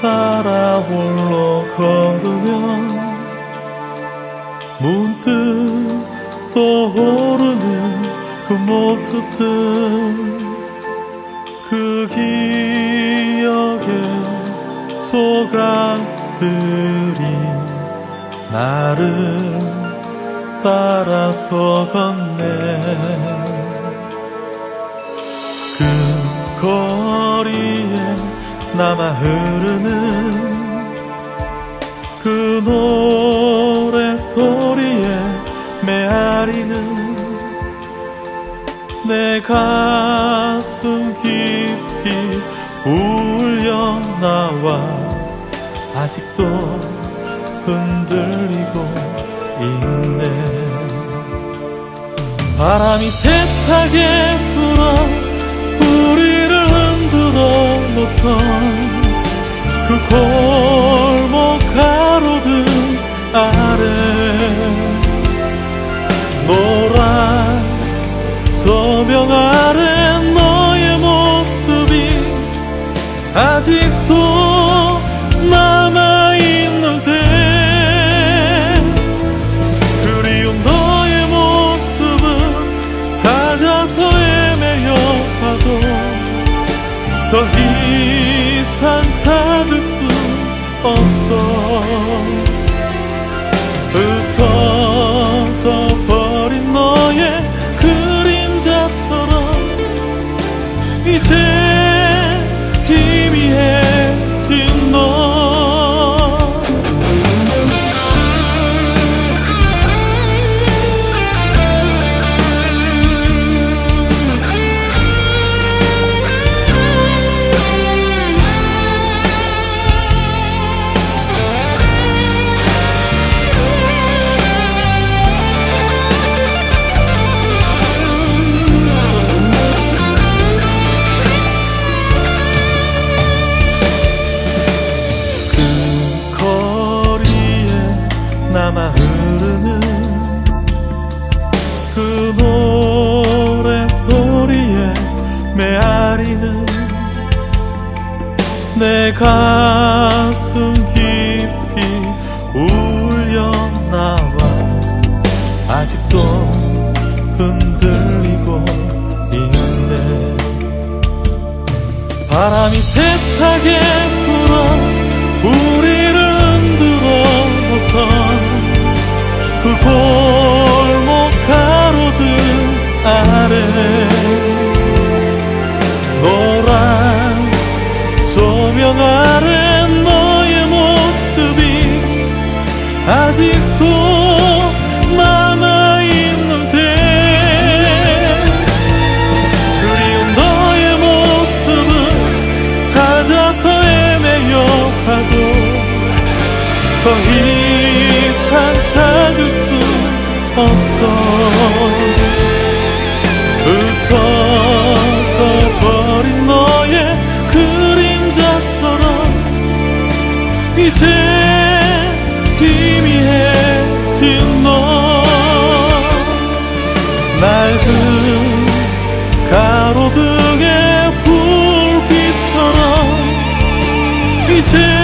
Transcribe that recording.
따라 홀로 걸으면 문득 떠오르는 그 모습들 그 기억의 조각들이 나를 따라서 걷네 남아 흐르는 그 노래 소리에 메아리는 내 가슴 깊이 울려 나와 아직도 흔들리고 있네. 바람이 세차게 불어 우리를 흔들어 놓던 그 골목 가로등 아래 노란 조명 아래 너의 모습이 아직도 남아있는데 그리운 너의 모습을 찾아서 헤매여 봐도 더 이상 찾을 수 없어 메아리는 내 가슴 깊이 울려 나와. 아직도 흔들리고 있네. 바람이 세차게 아직도 남아있는데 그리운 너의 모습을 찾아서 헤매여 봐도 더 이상 찾을 수 없어. 흩어져 버린 너의 그림자처럼 이제 一起。